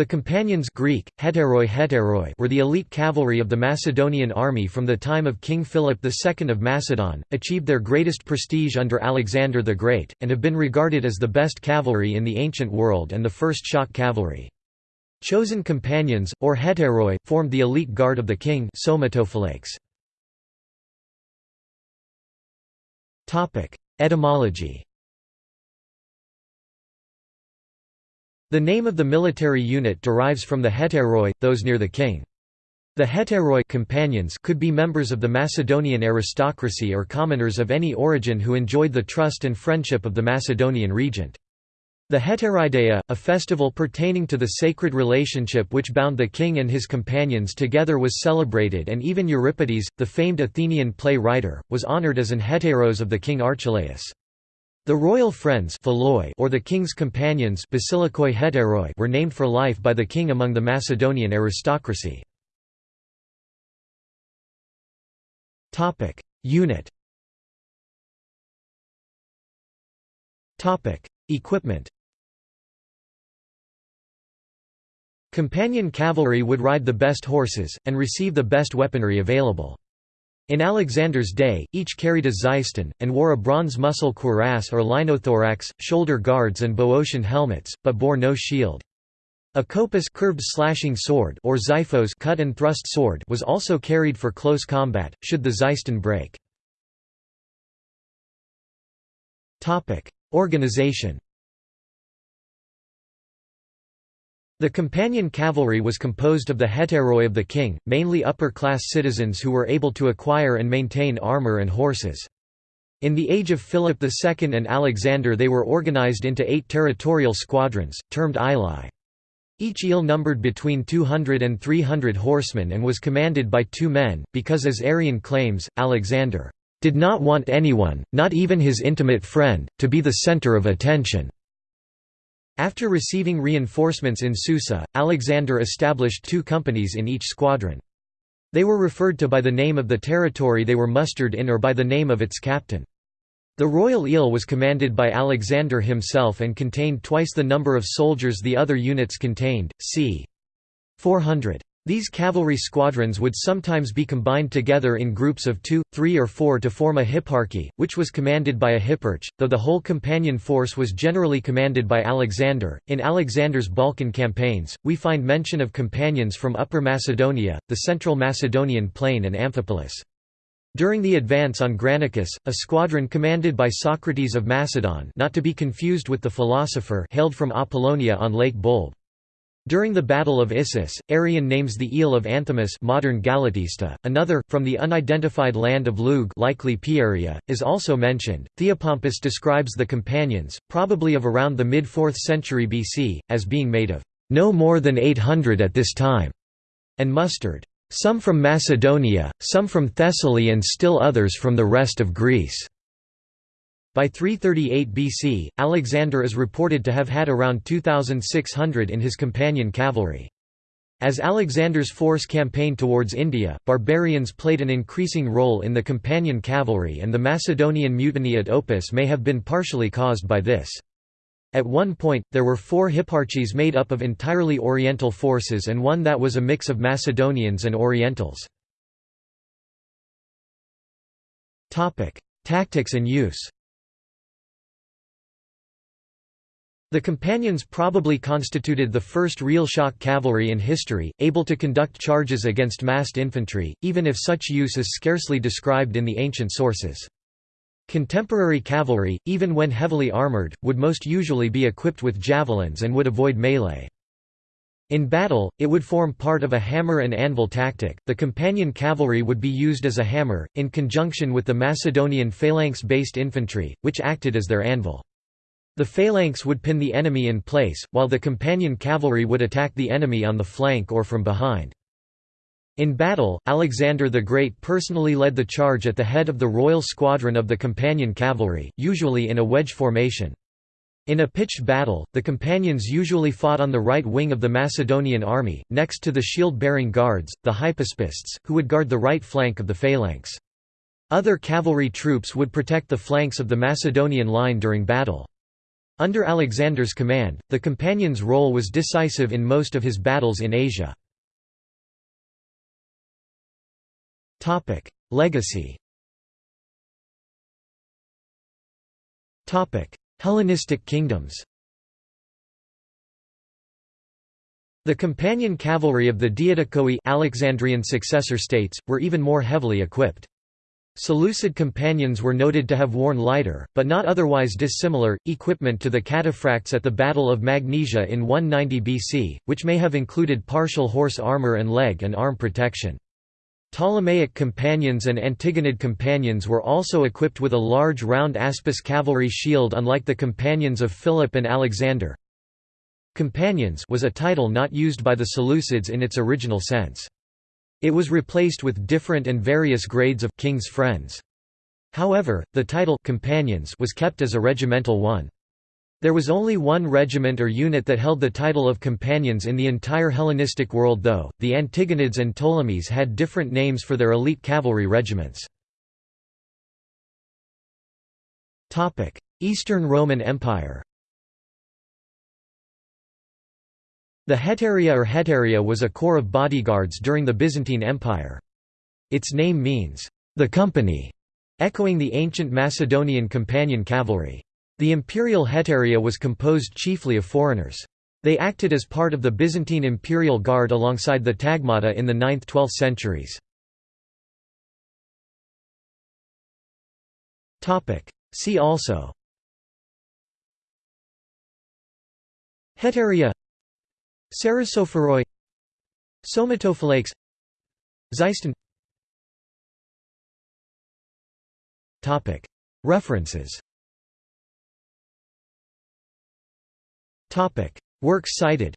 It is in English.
The companions Greek, hetairoi hetairoi were the elite cavalry of the Macedonian army from the time of King Philip II of Macedon, achieved their greatest prestige under Alexander the Great, and have been regarded as the best cavalry in the ancient world and the first shock cavalry. Chosen companions, or hetairoi, formed the elite guard of the king Etymology The name of the military unit derives from the hetairoi, those near the king. The hetairoi companions could be members of the Macedonian aristocracy or commoners of any origin who enjoyed the trust and friendship of the Macedonian regent. The Hetaireideia, a festival pertaining to the sacred relationship which bound the king and his companions together was celebrated and even Euripides, the famed Athenian play writer, was honored as an hetairos of the king Archelaus. The royal friends or the king's companions were named for life by the king among the Macedonian aristocracy. Unit Equipment Companion cavalry would ride the best horses, and receive the best weaponry available. In Alexander's day, each carried a xyston, and wore a bronze muscle cuirass or linothorax, shoulder guards and Boeotian helmets, but bore no shield. A kopis curved slashing sword or xiphos cut and thrust sword was also carried for close combat, should the xyston break. Organization The companion cavalry was composed of the hetairoi of the king, mainly upper-class citizens who were able to acquire and maintain armor and horses. In the age of Philip II and Alexander they were organized into eight territorial squadrons, termed ilai. Each ile numbered between 200 and 300 horsemen and was commanded by two men, because as Arrian claims, Alexander did not want anyone, not even his intimate friend, to be the center of attention. After receiving reinforcements in Susa, Alexander established two companies in each squadron. They were referred to by the name of the territory they were mustered in or by the name of its captain. The Royal Ile was commanded by Alexander himself and contained twice the number of soldiers the other units contained, c. 400. These cavalry squadrons would sometimes be combined together in groups of two, three or four to form a hipparchy, which was commanded by a hipparch, though the whole companion force was generally commanded by Alexander. In Alexander's Balkan campaigns, we find mention of companions from Upper Macedonia, the central Macedonian plain and Amphipolis. During the advance on Granicus, a squadron commanded by Socrates of Macedon not to be confused with the philosopher hailed from Apollonia on Lake Bolbe. During the Battle of Issus, Arrian names the ile of Anthemus modern Galatista. Another, from the unidentified land of Lug likely Pieria, is also mentioned. Theopompus describes the companions, probably of around the mid-4th century BC, as being made of no more than 800 at this time, and mustered some from Macedonia, some from Thessaly and still others from the rest of Greece. By 338 BC, Alexander is reported to have had around 2,600 in his companion cavalry. As Alexander's force campaigned towards India, barbarians played an increasing role in the companion cavalry and the Macedonian mutiny at Opis may have been partially caused by this. At one point, there were four hipparchies made up of entirely Oriental forces and one that was a mix of Macedonians and Orientals. Tactics and use The companions probably constituted the first real shock cavalry in history, able to conduct charges against massed infantry, even if such use is scarcely described in the ancient sources. Contemporary cavalry, even when heavily armoured, would most usually be equipped with javelins and would avoid melee. In battle, it would form part of a hammer and anvil tactic. The companion cavalry would be used as a hammer, in conjunction with the Macedonian phalanx based infantry, which acted as their anvil. The phalanx would pin the enemy in place, while the companion cavalry would attack the enemy on the flank or from behind. In battle, Alexander the Great personally led the charge at the head of the royal squadron of the companion cavalry, usually in a wedge formation. In a pitched battle, the companions usually fought on the right wing of the Macedonian army, next to the shield-bearing guards, the hypaspists, who would guard the right flank of the phalanx. Other cavalry troops would protect the flanks of the Macedonian line during battle. Under Alexander's command, the companions' role was decisive in most of his battles in Asia. Legacy Hellenistic kingdoms The companion cavalry of the Diadochoi Alexandrian successor states, were even more heavily equipped. Seleucid companions were noted to have worn lighter, but not otherwise dissimilar, equipment to the cataphracts at the Battle of Magnesia in 190 BC, which may have included partial horse armor and leg and arm protection. Ptolemaic companions and Antigonid companions were also equipped with a large round aspis cavalry shield unlike the companions of Philip and Alexander. Companions was a title not used by the Seleucids in its original sense. It was replaced with different and various grades of king's friends. However, the title companions was kept as a regimental one. There was only one regiment or unit that held the title of companions in the entire Hellenistic world though, the Antigonids and Ptolemies had different names for their elite cavalry regiments. Eastern Roman Empire The Hetaria or Hetaria was a corps of bodyguards during the Byzantine Empire. Its name means, the company, echoing the ancient Macedonian companion cavalry. The imperial hetaria was composed chiefly of foreigners. They acted as part of the Byzantine imperial guard alongside the tagmata in the 9th–12th centuries. See also Hetaria Cerassophoroi Somatophylakes Xyston References. Works cited